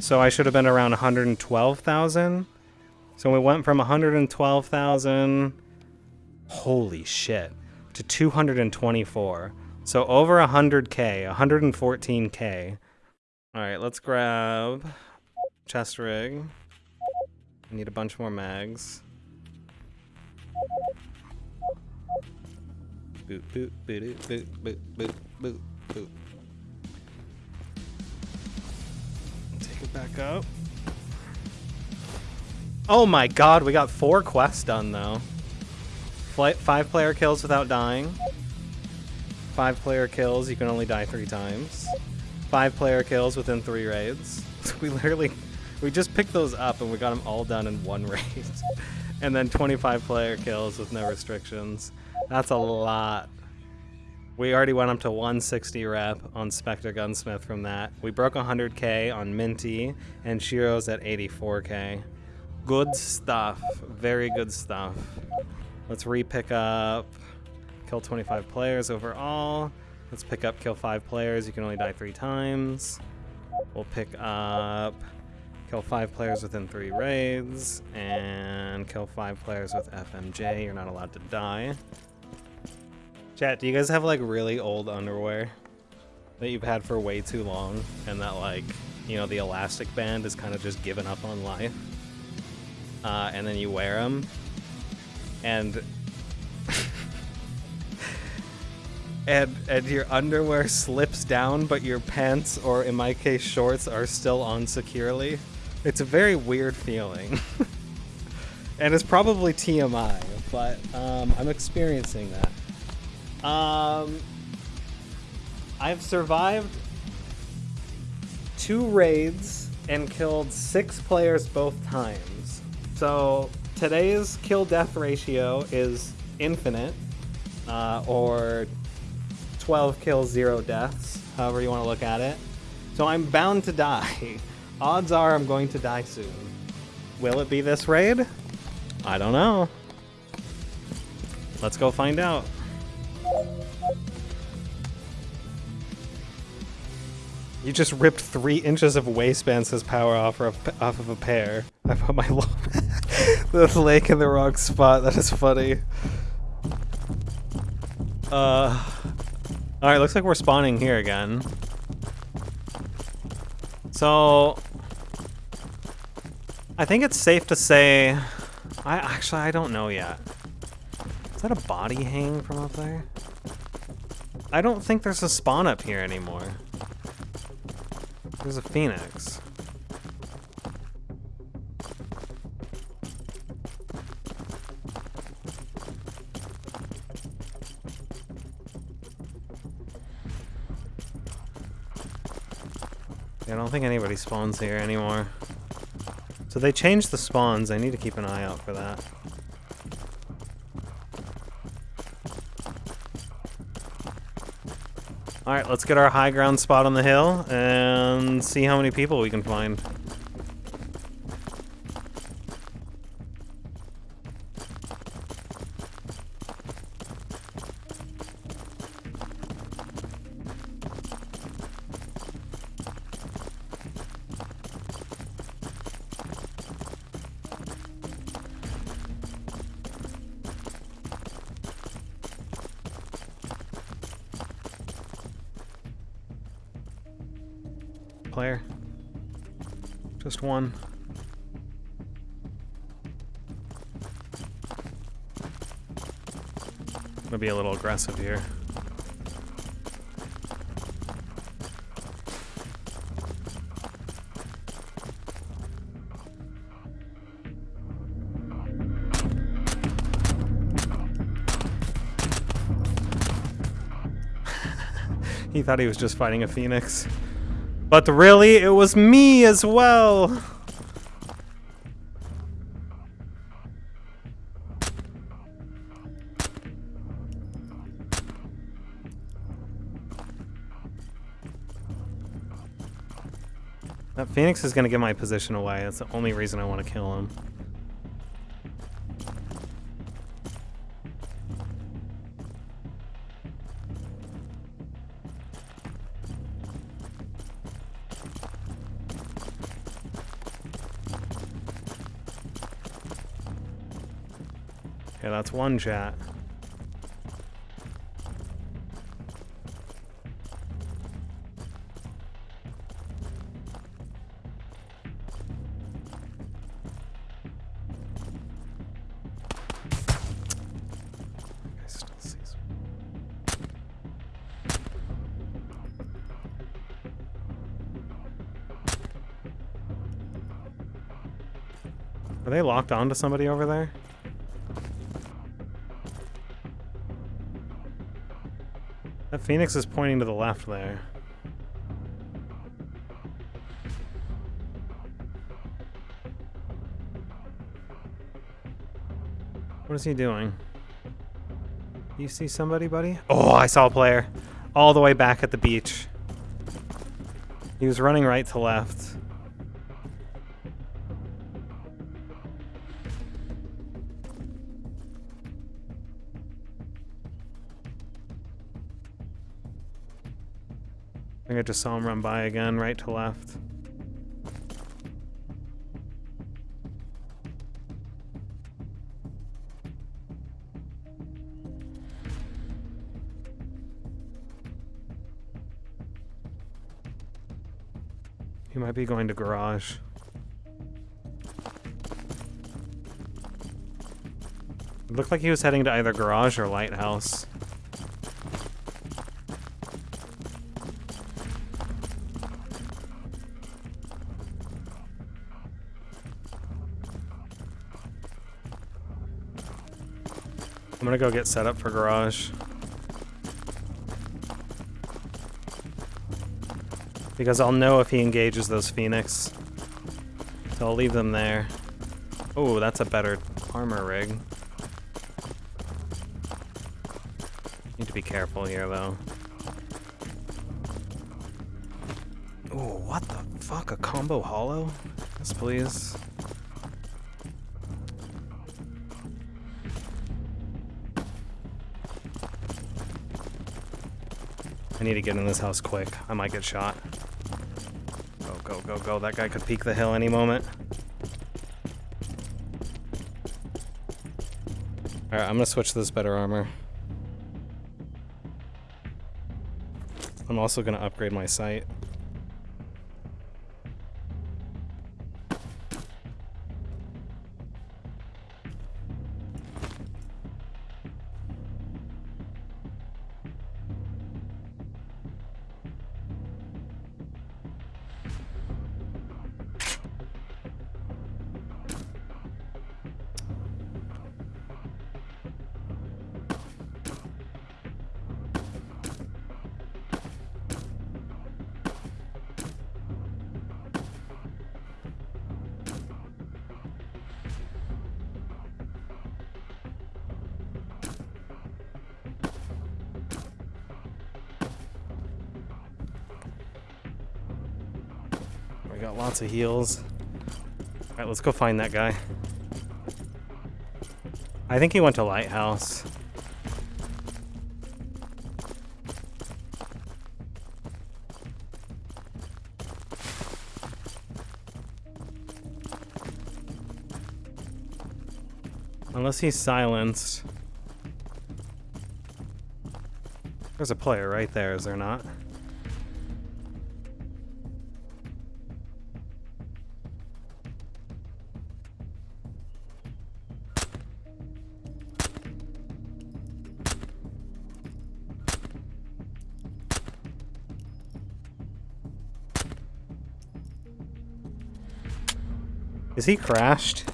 So I should have been around 112,000. So we went from 112,000, holy shit, to 224. So over 100k, 114k. All right, let's grab chest rig. I need a bunch more mags. Boot, boot, boot, boot, boot, boot, boot, boot. Back up. Oh my god, we got four quests done though. Flight, five player kills without dying. Five player kills, you can only die three times. Five player kills within three raids. we literally, we just picked those up and we got them all done in one raid. and then 25 player kills with no restrictions. That's a lot. We already went up to 160 rep on Spectre Gunsmith from that. We broke 100k on Minty, and Shiro's at 84k. Good stuff. Very good stuff. Let's re-pick up kill 25 players overall. Let's pick up kill 5 players. You can only die 3 times. We'll pick up kill 5 players within 3 raids. And kill 5 players with FMJ. You're not allowed to die. Chat, do you guys have like really old underwear that you've had for way too long and that like, you know, the elastic band is kind of just given up on life? uh, and then you wear them, and and and your underwear slips down, but your pants, or in my case, shorts, are still on securely. It's a very weird feeling, and it's probably TMI, but um, I'm experiencing that. Um, I've survived two raids and killed six players both times. So today's kill death ratio is infinite, uh, or 12 kills, zero deaths, however you want to look at it. So I'm bound to die. Odds are I'm going to die soon. Will it be this raid? I don't know. Let's go find out. You just ripped three inches of waistband says power off of, off of a pair. I put my the lake in the wrong spot. That is funny. Uh, all right. Looks like we're spawning here again. So, I think it's safe to say. I actually I don't know yet. Is that a body hanging from up there? I don't think there's a spawn up here anymore. There's a phoenix. Yeah, I don't think anybody spawns here anymore. So they changed the spawns. I need to keep an eye out for that. Alright, let's get our high ground spot on the hill and see how many people we can find. Aggressive here. he thought he was just fighting a phoenix. But really, it was me as well. That Phoenix is going to get my position away. That's the only reason I want to kill him. Okay, that's one chat. Locked onto somebody over there? That phoenix is pointing to the left there. What is he doing? You see somebody, buddy? Oh, I saw a player. All the way back at the beach. He was running right to left. Just saw him run by again, right to left. He might be going to garage. It looked like he was heading to either garage or lighthouse. Gonna go get set up for garage. Because I'll know if he engages those Phoenix. So I'll leave them there. Oh, that's a better armor rig. Need to be careful here, though. Oh, what the fuck? A combo hollow? Yes, please. I need to get in this house quick. I might get shot. Go, go, go, go. That guy could peek the hill any moment. Alright, I'm gonna switch to this better armor. I'm also gonna upgrade my sight. Got lots of heals. Alright, let's go find that guy. I think he went to Lighthouse. Unless he's silenced. There's a player right there, is there not? He crashed?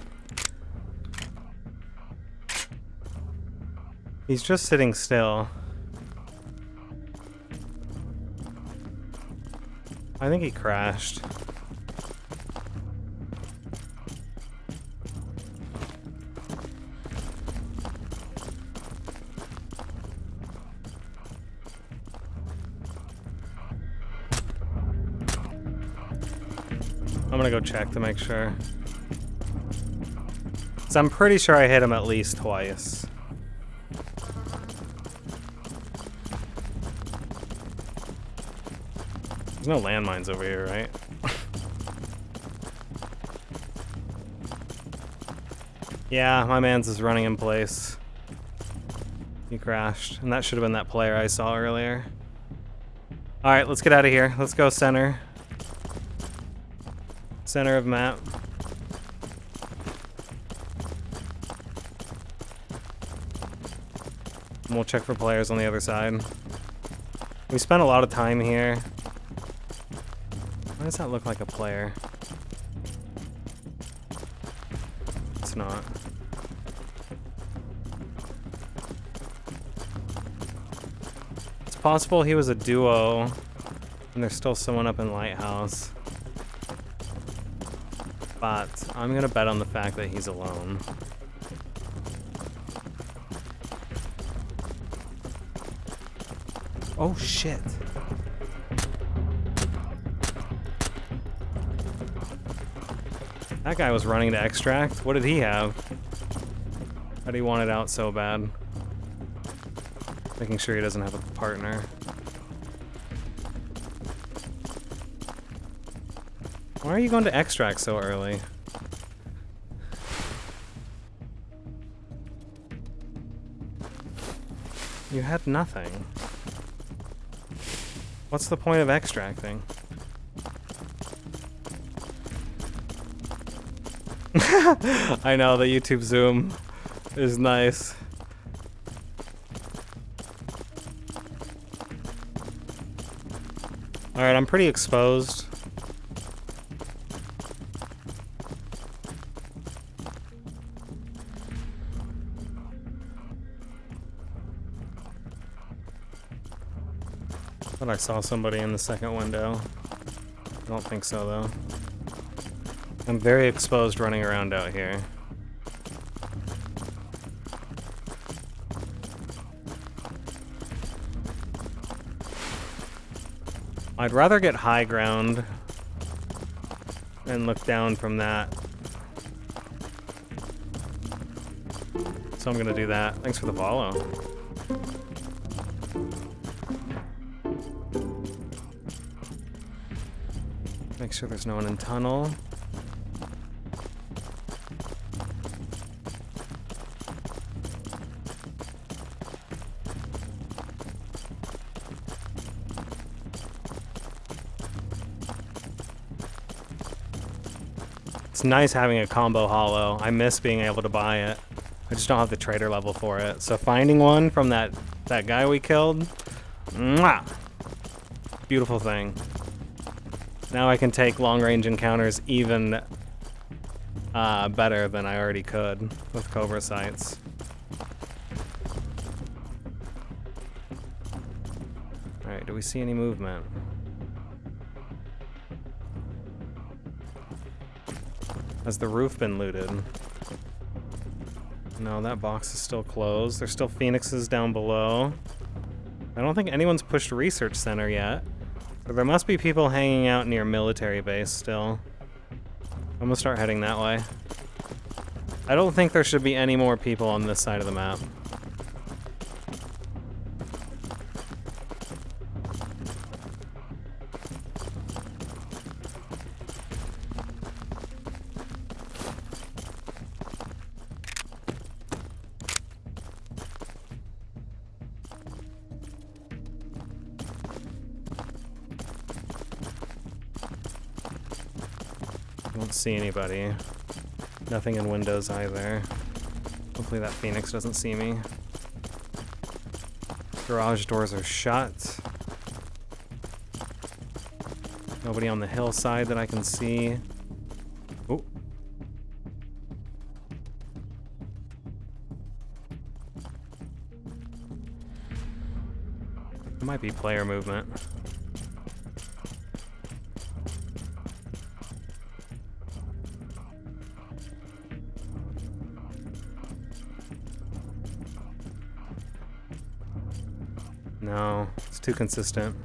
He's just sitting still. I think he crashed. I'm gonna go check to make sure. So I'm pretty sure I hit him at least twice. There's no landmines over here, right? Yeah, my man's is running in place. He crashed, and that should have been that player I saw earlier. Alright, let's get out of here. Let's go center. Center of map. And we'll check for players on the other side. We spent a lot of time here. Why does that look like a player? It's not. It's possible he was a duo, and there's still someone up in Lighthouse. But I'm gonna bet on the fact that he's alone. Oh shit. That guy was running to extract. What did he have? How do he want it out so bad? Making sure he doesn't have a partner. Why are you going to extract so early? You had nothing. What's the point of extracting? I know, the YouTube zoom is nice. Alright, I'm pretty exposed. I saw somebody in the second window. I don't think so, though. I'm very exposed running around out here. I'd rather get high ground and look down from that. So I'm gonna do that. Thanks for the follow. Make sure there's no one in tunnel. It's nice having a combo hollow. I miss being able to buy it. I just don't have the trader level for it. So finding one from that, that guy we killed, mwah, beautiful thing. Now I can take long-range encounters even uh, better than I already could with Cobra sights. Alright, do we see any movement? Has the roof been looted? No, that box is still closed. There's still phoenixes down below. I don't think anyone's pushed research center yet. There must be people hanging out near military base still. I'm gonna start heading that way. I don't think there should be any more people on this side of the map. See anybody. Nothing in windows either. Hopefully that phoenix doesn't see me. Garage doors are shut. Nobody on the hillside that I can see. Oh. Might be player movement. Too consistent.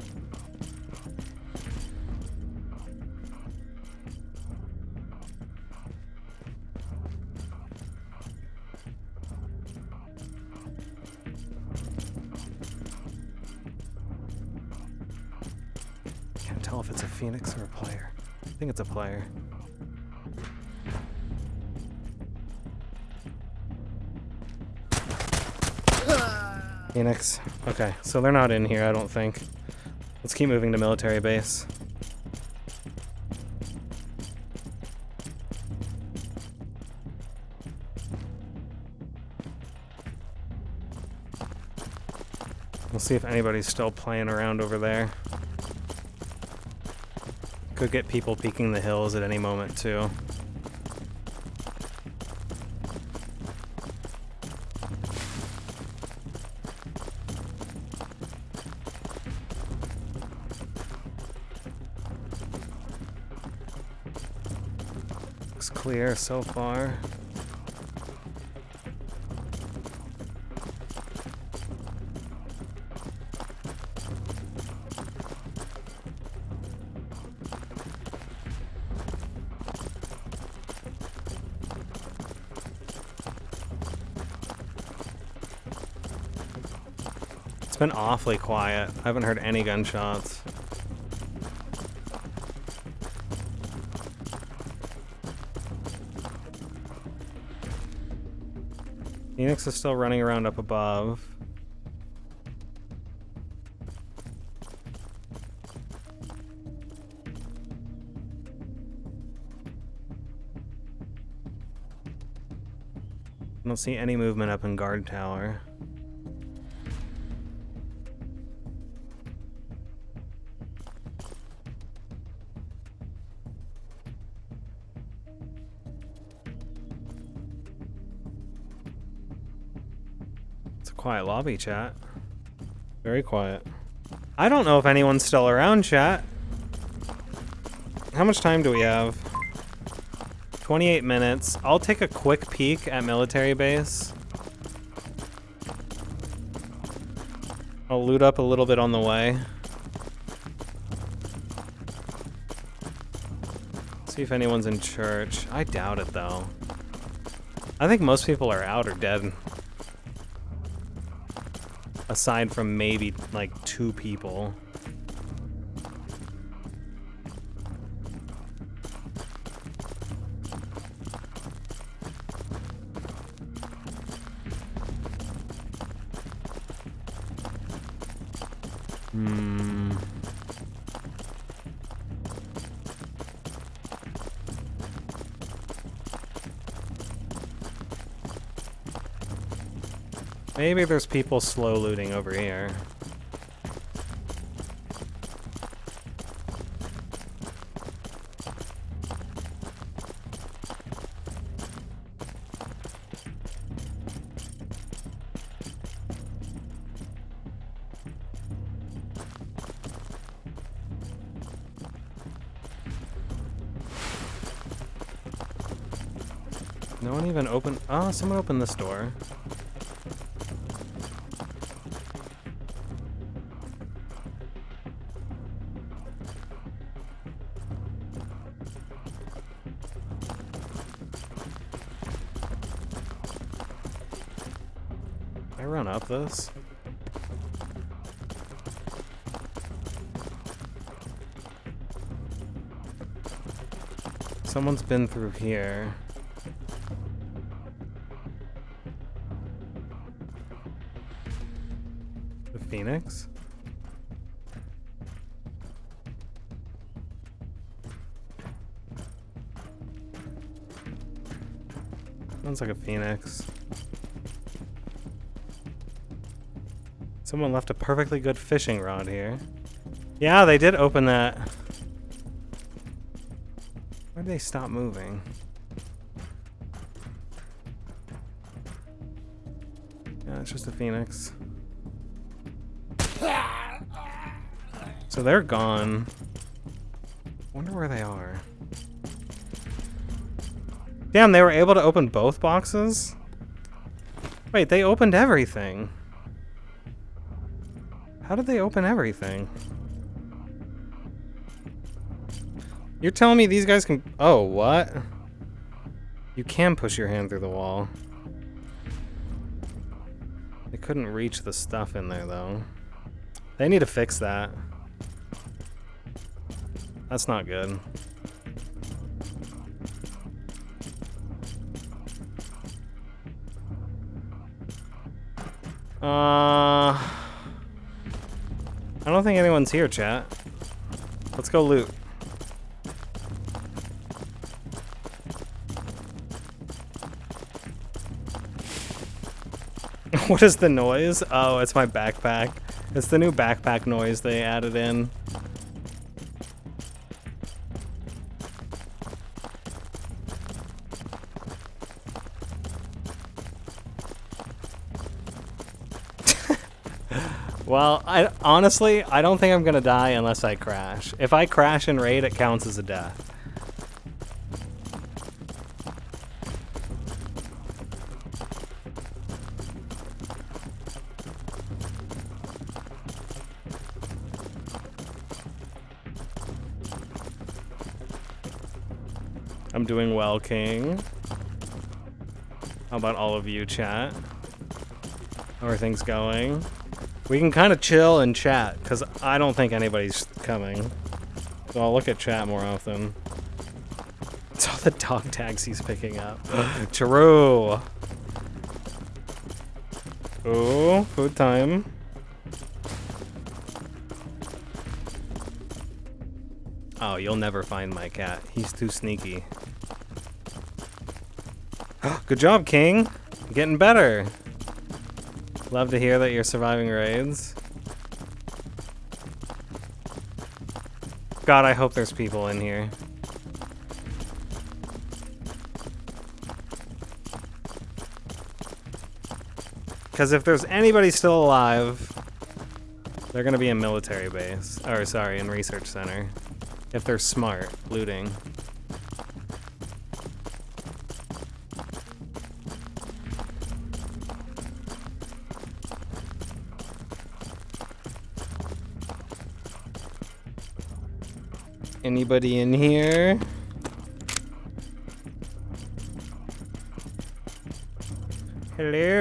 Okay, so they're not in here, I don't think. Let's keep moving to military base. We'll see if anybody's still playing around over there. Could get people peeking the hills at any moment, too. Clear so far. It's been awfully quiet. I haven't heard any gunshots. Phoenix is still running around up above. I don't see any movement up in guard tower. Lobby, chat. Very quiet. I don't know if anyone's still around, chat. How much time do we have? 28 minutes. I'll take a quick peek at military base. I'll loot up a little bit on the way. See if anyone's in church. I doubt it, though. I think most people are out or dead. Aside from maybe, like, two people. Maybe there's people slow looting over here. No one even opened. Oh, ah, someone opened this door. Someone's been through here. The Phoenix? Sounds like a Phoenix. Someone left a perfectly good fishing rod here. Yeah, they did open that. They stop moving? Yeah, it's just a phoenix. So they're gone. Wonder where they are. Damn, they were able to open both boxes? Wait, they opened everything. How did they open everything? You're telling me these guys can... Oh, what? You can push your hand through the wall. They couldn't reach the stuff in there, though. They need to fix that. That's not good. Uh, I don't think anyone's here, chat. Let's go loot. what is the noise? Oh, it's my backpack. It's the new backpack noise they added in. well, I honestly, I don't think I'm gonna die unless I crash. If I crash in raid, it counts as a death. Doing well, King. How about all of you, chat? How are things going? We can kind of chill and chat, because I don't think anybody's coming. So I'll look at chat more often. It's all the dog tags he's picking up. True. Oh, food time. Oh, you'll never find my cat. He's too sneaky. Good job, King. You're getting better. Love to hear that you're surviving raids. God, I hope there's people in here. Because if there's anybody still alive, they're gonna be in military base. Or sorry, in research center. If they're smart, looting. Anybody in here? Hello?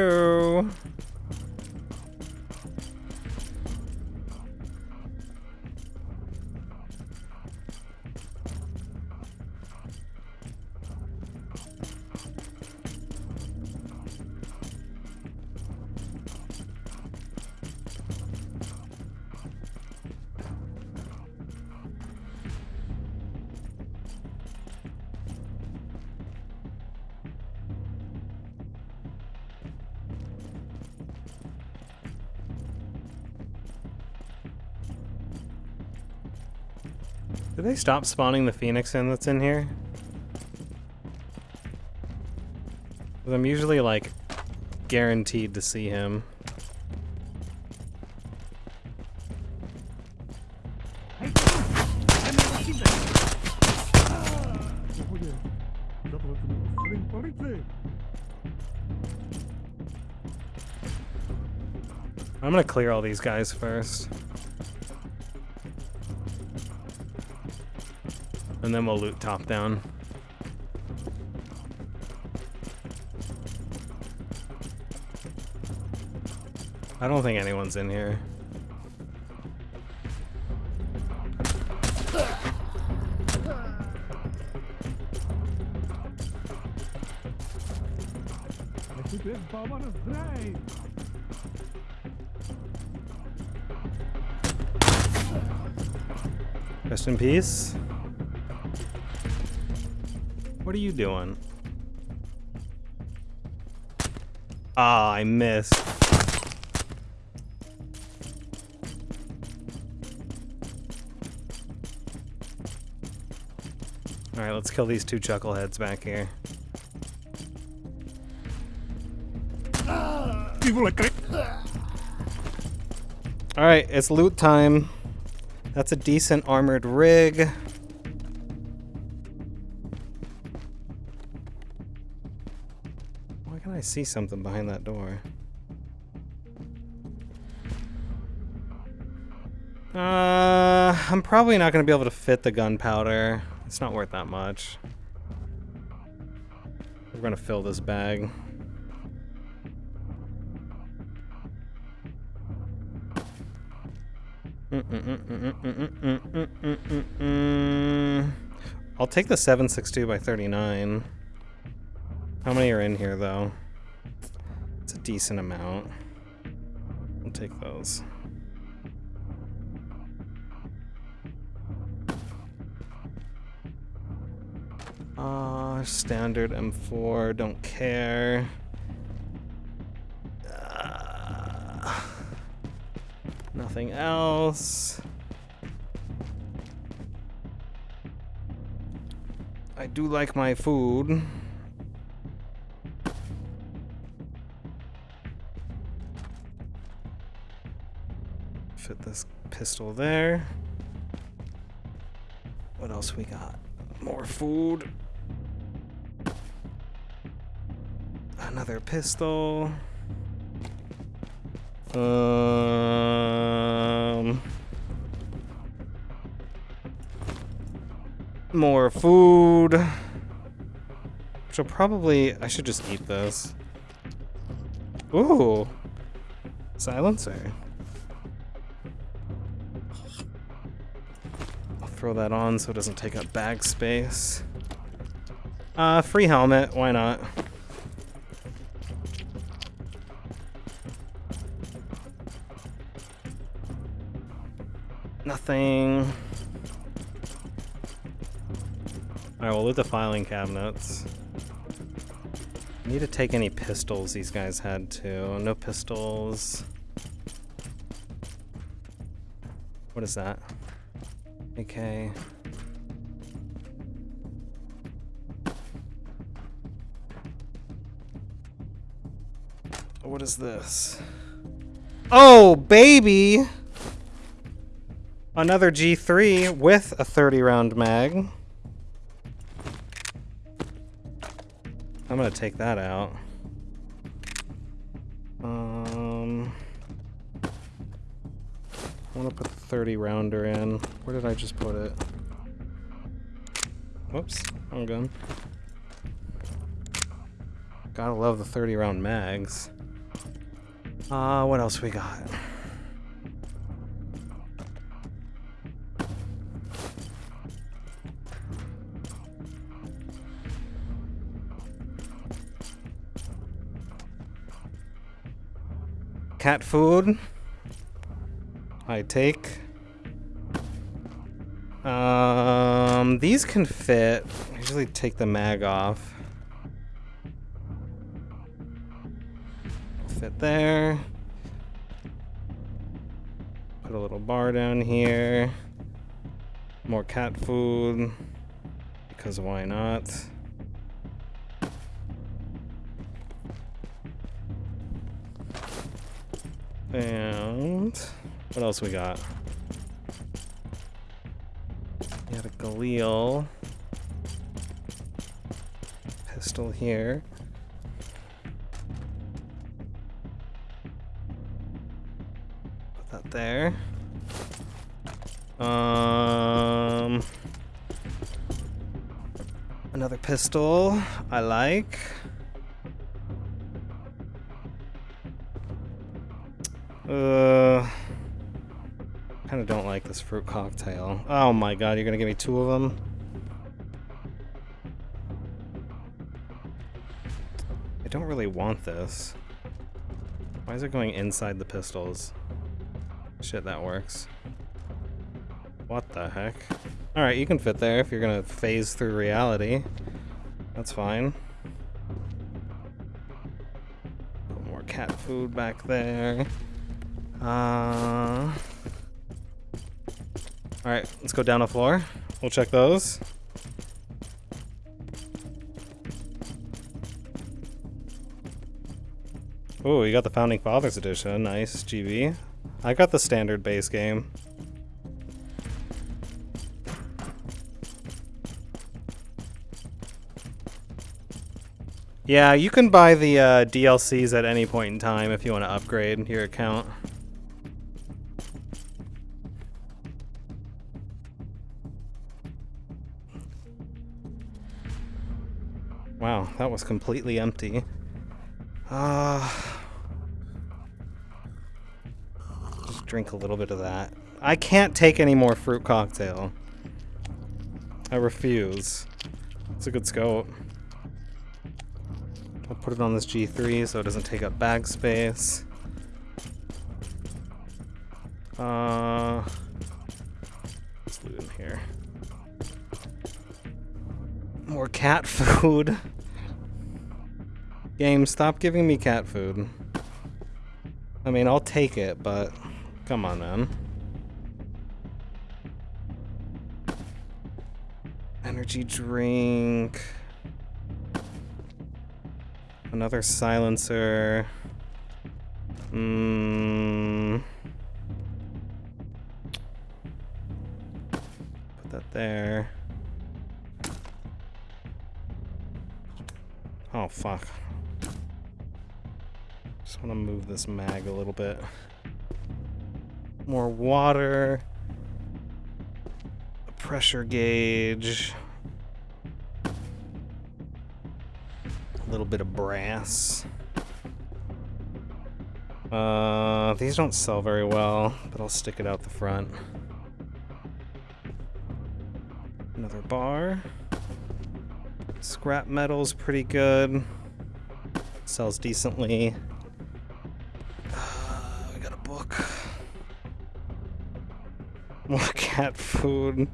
Stop spawning the phoenix in that's in here? Because I'm usually, like, guaranteed to see him. I'm gonna clear all these guys first. And then we'll loot top down. I don't think anyone's in here. Rest in peace. What are you doing? Ah, I missed. Alright, let's kill these two chuckleheads back here. Alright, it's loot time. That's a decent armored rig. See something behind that door? Uh, I'm probably not going to be able to fit the gunpowder. It's not worth that much. We're going to fill this bag. I'll take the 762 by 39. How many are in here, though? A decent amount. I'll take those. Uh, standard M4, don't care. Uh, nothing else. I do like my food. Fit this pistol there. What else we got? More food. Another pistol. Um. More food. Which will probably. I should just eat this. Ooh. Silencer. Throw that on so it doesn't take up bag space. Uh, free helmet. Why not? Nothing. Alright, we'll loot the filing cabinets. Need to take any pistols these guys had too. No pistols. What is that? Okay. What is this? Oh, baby! Another G3 with a 30 round mag. I'm gonna take that out. 30 rounder in. Where did I just put it? Whoops, wrong gun. Gotta love the 30 round mags. Uh, what else we got? Cat food. I take. Um, these can fit. I usually take the mag off. Fit there. Put a little bar down here. More cat food. Because why not? And what else we got? Galil pistol here. Put that there. Um, another pistol I like. Kind of don't like this fruit cocktail. Oh my god, you're gonna give me two of them? I don't really want this. Why is it going inside the pistols? Shit, that works. What the heck? Alright, you can fit there if you're gonna phase through reality. That's fine. Put more cat food back there. Uh... Alright, let's go down the floor. We'll check those. Oh, you got the Founding Fathers edition. Nice, GB. I got the standard base game. Yeah, you can buy the uh, DLCs at any point in time if you want to upgrade your account. Wow, that was completely empty. Uh, just drink a little bit of that. I can't take any more fruit cocktail. I refuse. It's a good scope. I'll put it on this G3 so it doesn't take up bag space. Uh, let's loot in here. More cat food. Game, stop giving me cat food. I mean, I'll take it, but come on, man. Energy drink. Another silencer. Mmm. Put that there. Oh, fuck. Just want to move this mag a little bit. More water. A pressure gauge. A little bit of brass. Uh, these don't sell very well, but I'll stick it out the front. Another bar. Scrap metal's pretty good. Sells decently. We got a book. More cat food.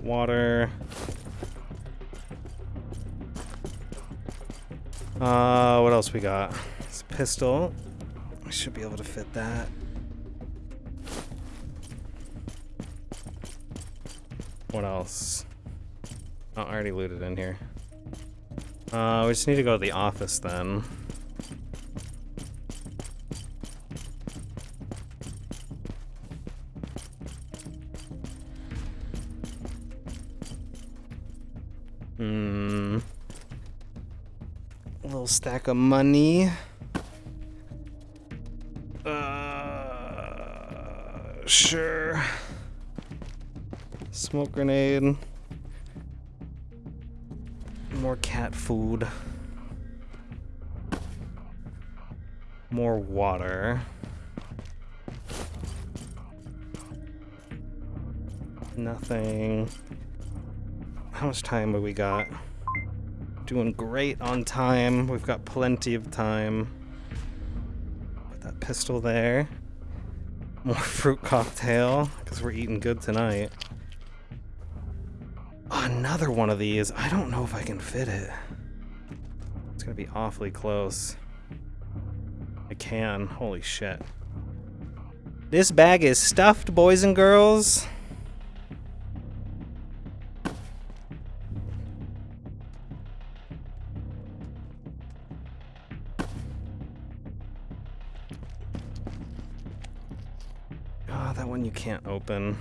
Water. Uh, what else we got? It's a pistol. I should be able to fit that. What else? Oh, I already looted in here. Uh, we just need to go to the office then. Hmm. A little stack of money. Smoke grenade. More cat food. More water. Nothing. How much time have we got? Doing great on time. We've got plenty of time. Put that pistol there. More fruit cocktail, because we're eating good tonight. Another one of these. I don't know if I can fit it. It's gonna be awfully close. I can. Holy shit. This bag is stuffed, boys and girls. Ah, that one you can't open.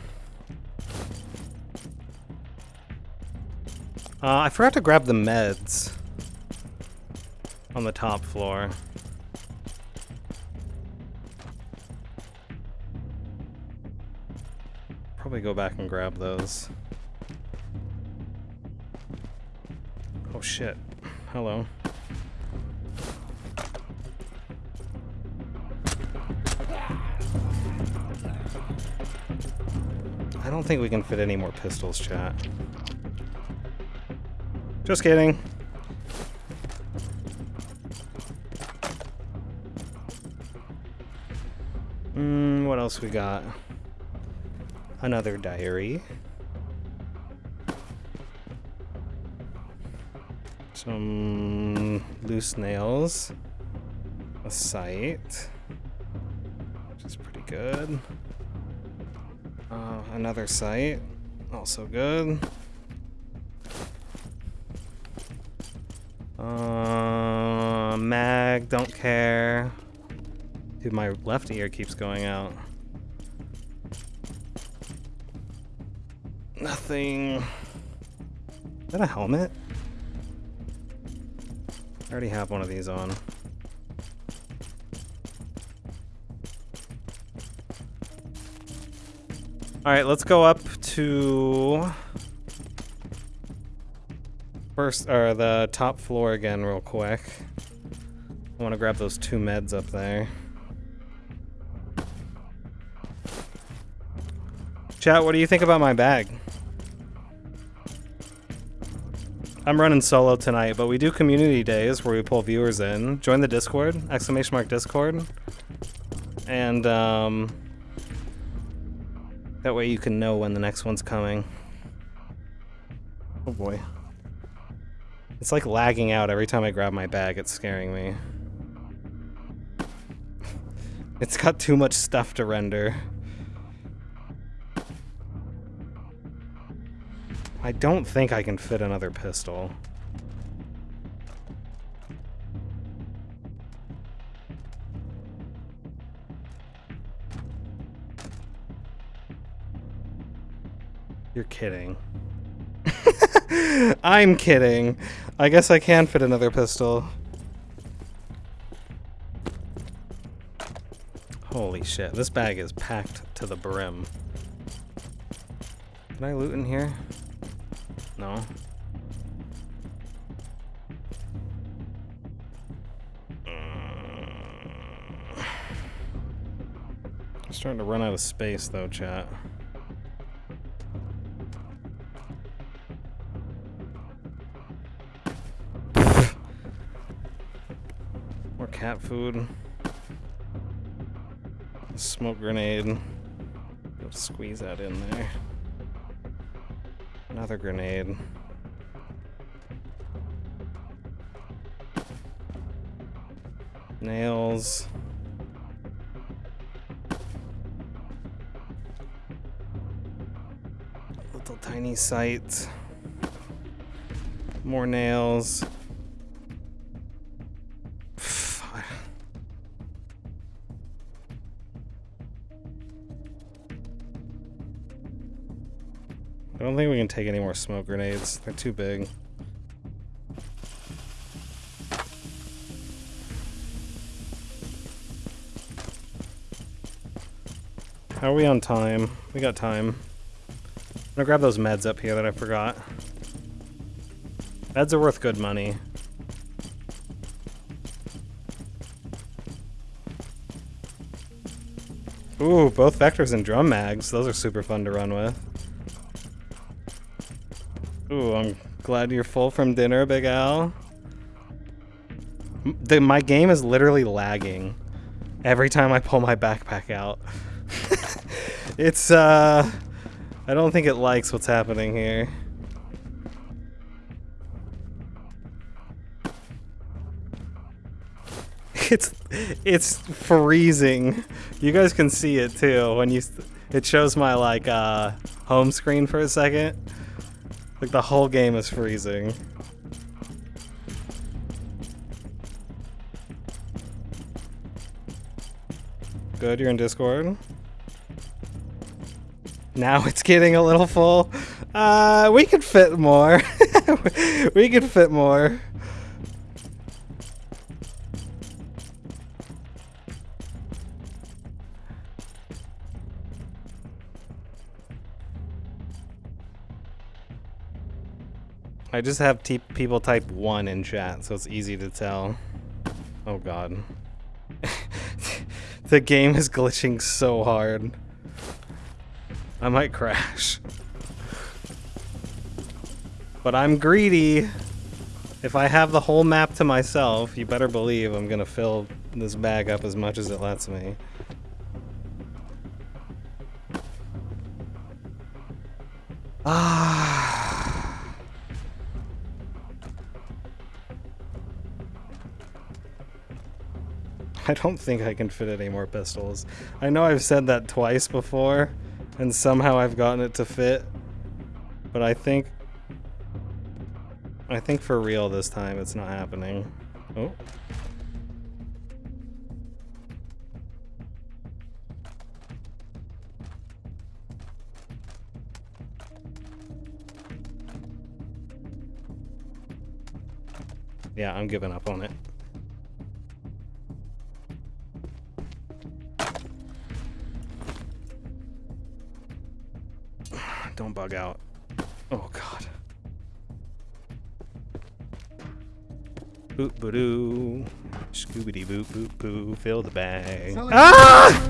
Uh, I forgot to grab the meds on the top floor. Probably go back and grab those. Oh shit. Hello. I don't think we can fit any more pistols, chat. Just kidding. Hmm, what else we got? Another diary. Some loose nails. A sight. Which is pretty good. Uh, another sight. Also good. Uh, mag, don't care. Dude, my left ear keeps going out. Nothing. Is that a helmet? I already have one of these on. Alright, let's go up to first, or the top floor again real quick. I want to grab those two meds up there. Chat, what do you think about my bag? I'm running solo tonight, but we do community days where we pull viewers in. Join the Discord, exclamation mark Discord. And um, that way you can know when the next one's coming. Oh boy. It's like lagging out every time I grab my bag, it's scaring me. It's got too much stuff to render. I don't think I can fit another pistol. You're kidding. I'm kidding. I guess I can fit another pistol. Holy shit, this bag is packed to the brim. Can I loot in here? No. I'm starting to run out of space though, chat. Cat food. Smoke grenade. Squeeze that in there. Another grenade. Nails. Little tiny sight. More nails. I don't think we can take any more smoke grenades. They're too big. How are we on time? We got time. I'm gonna grab those meds up here that I forgot. Meds are worth good money. Ooh, both vectors and drum mags. Those are super fun to run with. Ooh, I'm glad you're full from dinner, Big Al. The, my game is literally lagging every time I pull my backpack out. it's, uh... I don't think it likes what's happening here. It's it's freezing. You guys can see it too when you it shows my like uh home screen for a second. Like the whole game is freezing. Good, you're in Discord. Now it's getting a little full. Uh, we could fit more. we could fit more. I just have people type 1 in chat, so it's easy to tell. Oh god. the game is glitching so hard. I might crash. But I'm greedy. If I have the whole map to myself, you better believe I'm gonna fill this bag up as much as it lets me. Ah. I don't think I can fit any more pistols. I know I've said that twice before, and somehow I've gotten it to fit, but I think... I think for real this time it's not happening. Oh. Yeah, I'm giving up on it. bug out. Oh god. Boop boodoo. Scoobity boop boop boo. Fill the bag. Ah!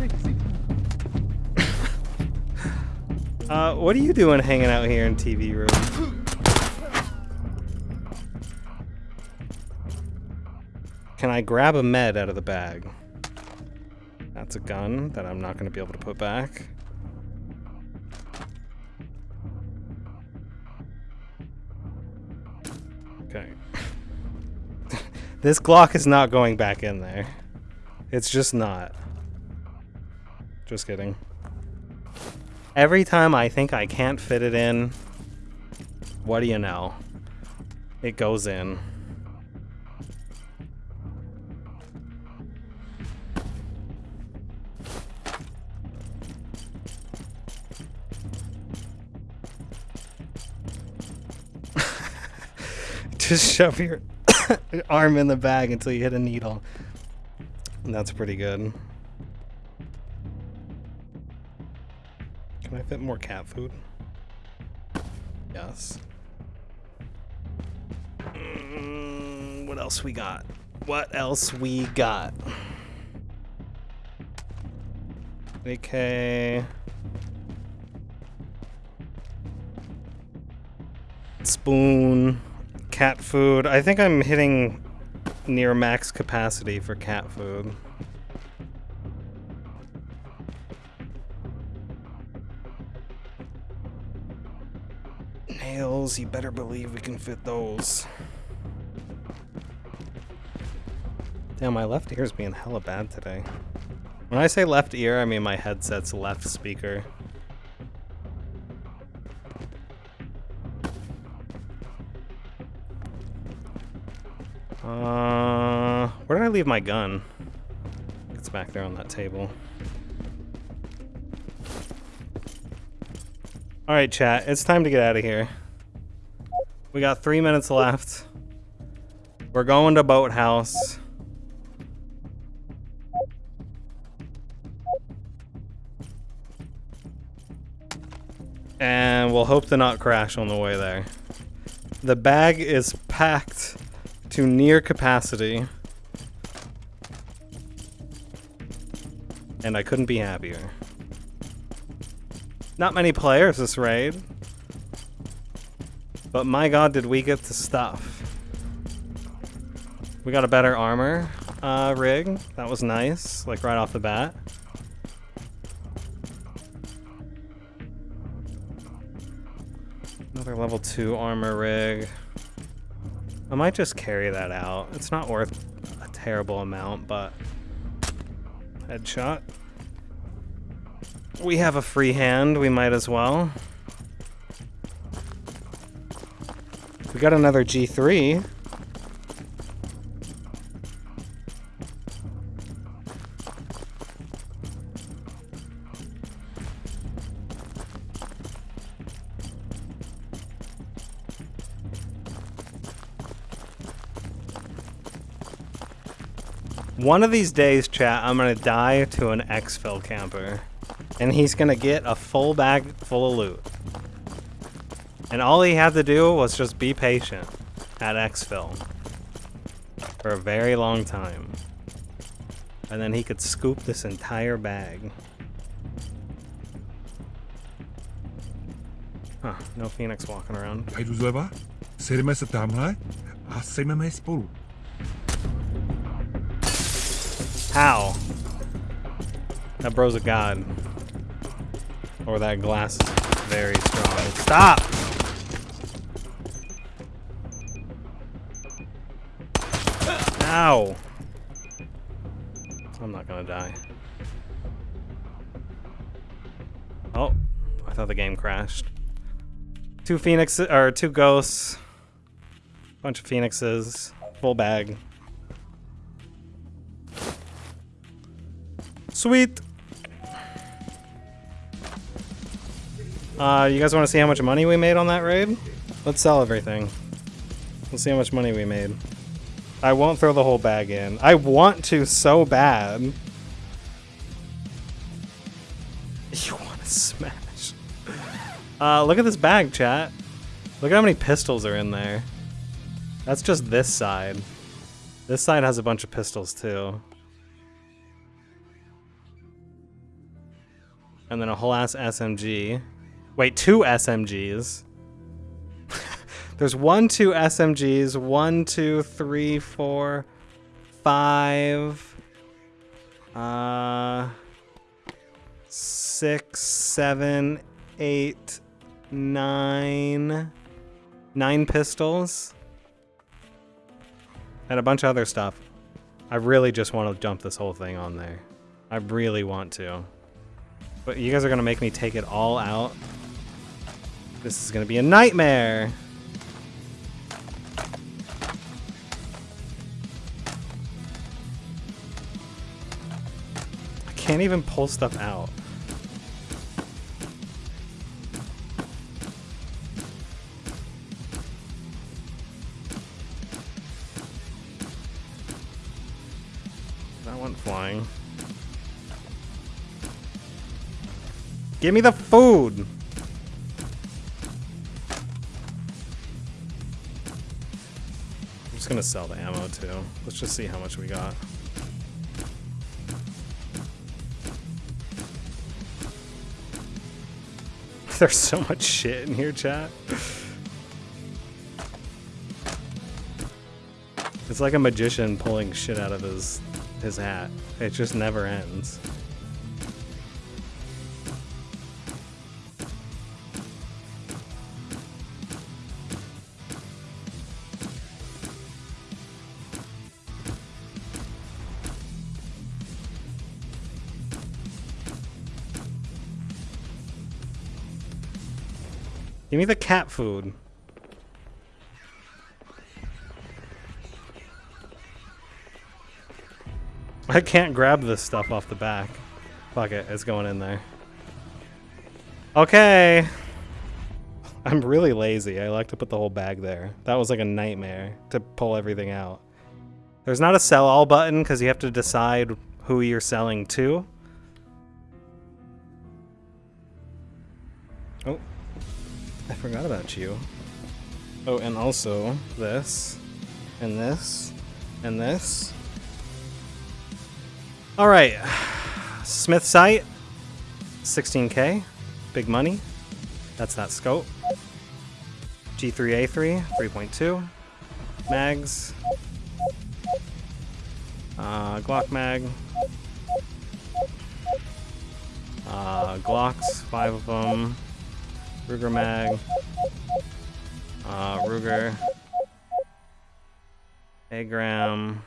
uh, what are you doing hanging out here in TV room? Can I grab a med out of the bag? That's a gun that I'm not going to be able to put back. This Glock is not going back in there. It's just not. Just kidding. Every time I think I can't fit it in, what do you know? It goes in. Just shove your arm in the bag until you hit a needle. And That's pretty good. Can I fit more cat food? Yes. Mm, what else we got? What else we got? Okay. Spoon. Cat food. I think I'm hitting near max capacity for cat food. Nails, you better believe we can fit those. Damn, my left ear's being hella bad today. When I say left ear, I mean my headset's left speaker. Uh, where did I leave my gun? It's back there on that table. Alright, chat. It's time to get out of here. We got three minutes left. We're going to Boathouse. And we'll hope to not crash on the way there. The bag is packed to near capacity. And I couldn't be happier. Not many players this raid. But my god, did we get the stuff. We got a better armor uh, rig. That was nice, like right off the bat. Another level 2 armor rig. I might just carry that out. It's not worth a terrible amount, but... Headshot. We have a free hand, we might as well. We got another G3. One of these days, chat, I'm gonna die to an exfil camper. And he's gonna get a full bag full of loot. And all he had to do was just be patient at exfil. For a very long time. And then he could scoop this entire bag. Huh, no Phoenix walking around. How? That bro's a god. Or that glass is very strong. Stop! Ow! I'm not gonna die. Oh, I thought the game crashed. Two phoenixes, or two ghosts. Bunch of phoenixes. Full bag. Sweet. Uh, you guys want to see how much money we made on that raid? Let's sell everything. Let's see how much money we made. I won't throw the whole bag in. I want to so bad. You want to smash. Uh, look at this bag, chat. Look at how many pistols are in there. That's just this side. This side has a bunch of pistols, too. And then a whole ass SMG. Wait, two SMGs. There's one, two SMGs, one, two, three, four, five, uh, six, seven, eight, nine, nine pistols, and a bunch of other stuff. I really just want to dump this whole thing on there. I really want to. But you guys are going to make me take it all out. This is going to be a nightmare. I can't even pull stuff out. That went flying. Give me the food! Gonna sell the ammo too. Let's just see how much we got. There's so much shit in here, chat. It's like a magician pulling shit out of his his hat. It just never ends. Give me the cat food. I can't grab this stuff off the back. Fuck it, it's going in there. Okay. I'm really lazy. I like to put the whole bag there. That was like a nightmare to pull everything out. There's not a sell all button because you have to decide who you're selling to. Oh, I forgot about you. Oh, and also this, and this, and this. All right, Smith Sight, 16k, big money. That's that scope. G3A3, 3.2. Mags. Uh, Glock mag. Uh, Glocks, five of them. Ruger mag. Uh, Ruger. Agram.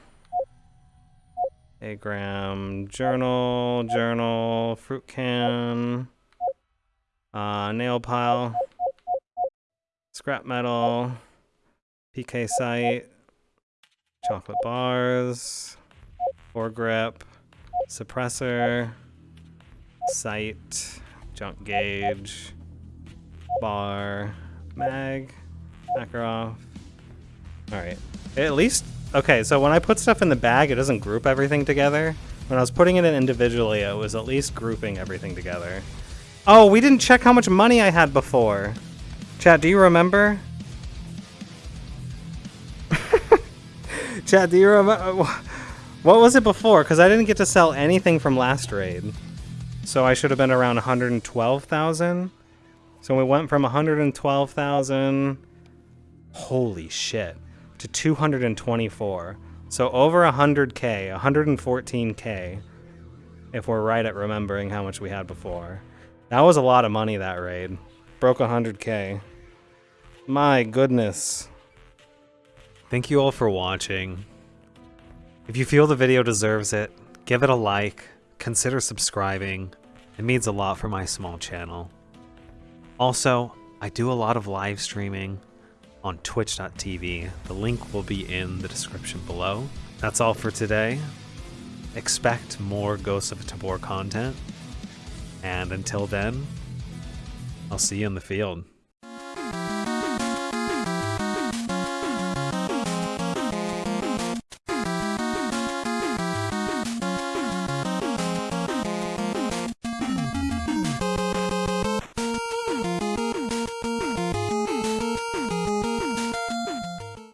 Agram. Journal. Journal. Fruit can. Uh, nail pile. Scrap metal. PK sight. Chocolate bars. Foregrip. Suppressor. Sight. Junk gauge bar, mag, Makarov. Alright. At least, okay, so when I put stuff in the bag, it doesn't group everything together. When I was putting it in individually, it was at least grouping everything together. Oh, we didn't check how much money I had before. Chat, do you remember? Chat, do you remember? What was it before? Because I didn't get to sell anything from last raid. So I should have been around 112,000. So we went from 112,000, holy shit, to 224. So over 100k, 114k, if we're right at remembering how much we had before. That was a lot of money that raid. Broke 100k. My goodness. Thank you all for watching. If you feel the video deserves it, give it a like, consider subscribing. It means a lot for my small channel. Also, I do a lot of live streaming on twitch.tv. The link will be in the description below. That's all for today. Expect more Ghosts of Tabor content. And until then, I'll see you in the field.